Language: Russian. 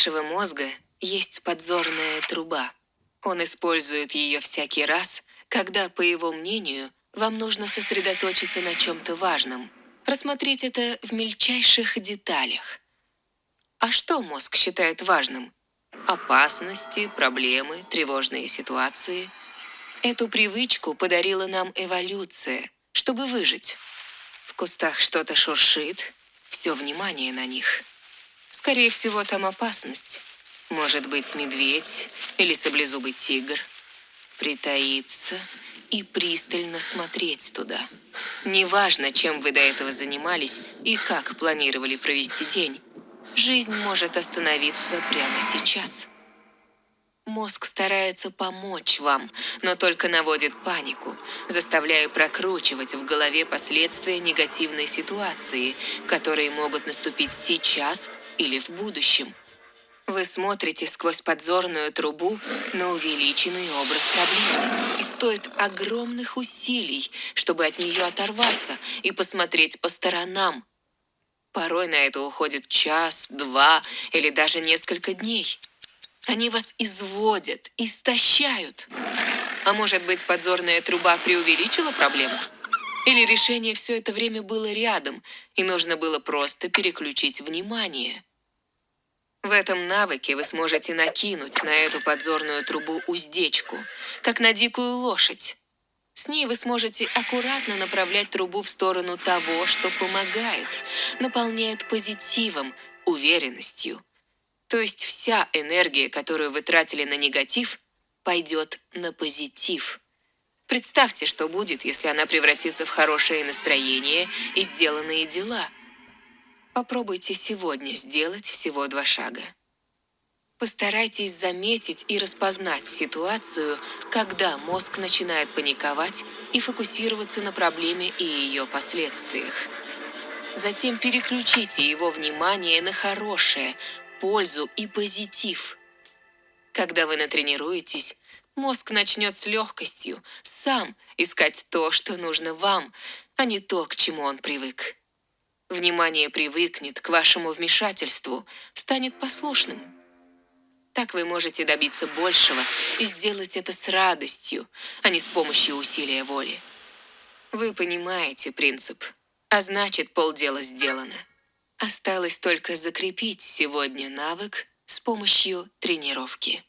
нашего мозга есть подзорная труба. Он использует ее всякий раз, когда, по его мнению, вам нужно сосредоточиться на чем-то важном. Рассмотреть это в мельчайших деталях. А что мозг считает важным? Опасности, проблемы, тревожные ситуации. Эту привычку подарила нам эволюция, чтобы выжить. В кустах что-то шуршит, все внимание на них. Скорее всего, там опасность. Может быть, медведь или саблезубый тигр. Притаиться и пристально смотреть туда. Неважно, чем вы до этого занимались и как планировали провести день, жизнь может остановиться прямо сейчас. Мозг старается помочь вам, но только наводит панику, заставляя прокручивать в голове последствия негативной ситуации, которые могут наступить сейчас или в будущем. Вы смотрите сквозь подзорную трубу на увеличенный образ проблемы. И стоит огромных усилий, чтобы от нее оторваться и посмотреть по сторонам. Порой на это уходит час, два или даже несколько дней. Они вас изводят, истощают. А может быть, подзорная труба преувеличила проблему? Или решение все это время было рядом, и нужно было просто переключить внимание? В этом навыке вы сможете накинуть на эту подзорную трубу уздечку, как на дикую лошадь. С ней вы сможете аккуратно направлять трубу в сторону того, что помогает, наполняет позитивом, уверенностью. То есть вся энергия, которую вы тратили на негатив, пойдет на позитив. Представьте, что будет, если она превратится в хорошее настроение и сделанные дела – Попробуйте сегодня сделать всего два шага. Постарайтесь заметить и распознать ситуацию, когда мозг начинает паниковать и фокусироваться на проблеме и ее последствиях. Затем переключите его внимание на хорошее, пользу и позитив. Когда вы натренируетесь, мозг начнет с легкостью сам искать то, что нужно вам, а не то, к чему он привык. Внимание привыкнет к вашему вмешательству, станет послушным. Так вы можете добиться большего и сделать это с радостью, а не с помощью усилия воли. Вы понимаете принцип, а значит полдела сделано. Осталось только закрепить сегодня навык с помощью тренировки.